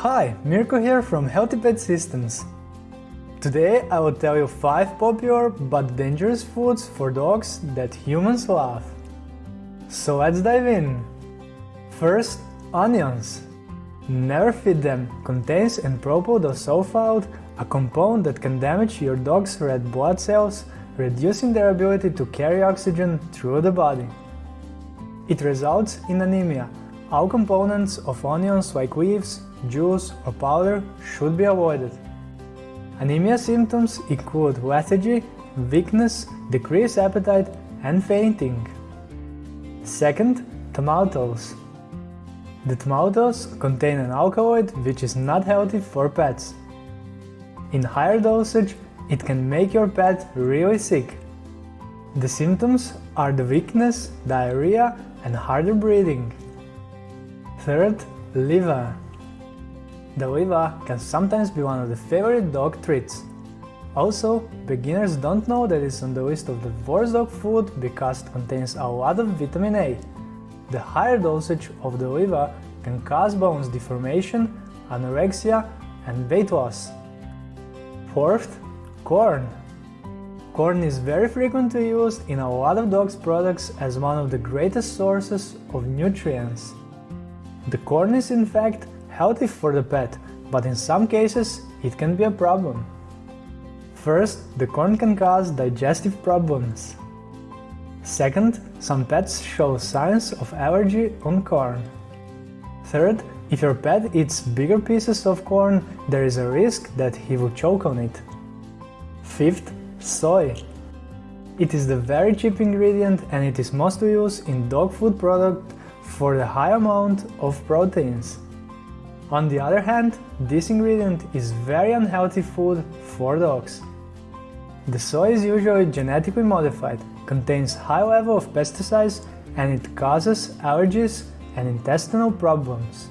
Hi, Mirko here from Healthy Pet Systems. Today I will tell you 5 popular but dangerous foods for dogs that humans love. So let's dive in. First, onions. Never feed them, contains N-propyl a compound that can damage your dog's red blood cells, reducing their ability to carry oxygen through the body. It results in anemia. All components of onions like leaves, juice or powder should be avoided. Anemia symptoms include lethargy, weakness, decreased appetite and fainting. Second, tomatoes. The tomatoes contain an alkaloid which is not healthy for pets. In higher dosage, it can make your pet really sick. The symptoms are the weakness, diarrhea and harder breathing. Third, liver. The liver can sometimes be one of the favorite dog treats. Also, beginners don't know that it's on the list of the worst dog food because it contains a lot of vitamin A. The higher dosage of the liver can cause bones deformation, anorexia and weight loss. Fourth, corn. Corn is very frequently used in a lot of dogs products as one of the greatest sources of nutrients. The corn is in fact healthy for the pet, but in some cases it can be a problem. First, the corn can cause digestive problems. Second, some pets show signs of allergy on corn. Third, if your pet eats bigger pieces of corn, there is a risk that he will choke on it. Fifth, soy. It is the very cheap ingredient and it is mostly used in dog food product for the high amount of proteins. On the other hand, this ingredient is very unhealthy food for dogs. The soy is usually genetically modified, contains high level of pesticides and it causes allergies and intestinal problems.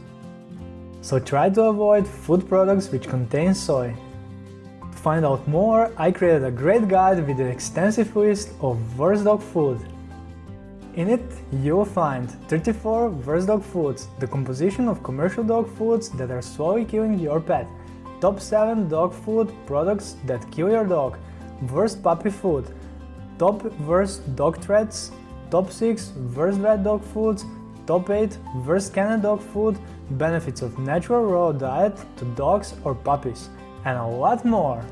So try to avoid food products which contain soy. To find out more, I created a great guide with an extensive list of worst dog food. In it, you will find 34 worst dog foods, the composition of commercial dog foods that are slowly killing your pet, top 7 dog food products that kill your dog, worst puppy food, top worst dog treats, top 6 worst vet dog foods, top 8 worst Canada dog food, benefits of natural raw diet to dogs or puppies, and a lot more.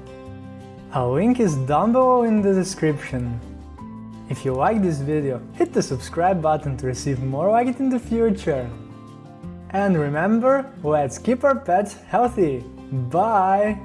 A link is down below in the description. If you like this video, hit the subscribe button to receive more like it in the future. And remember, let's keep our pets healthy. Bye!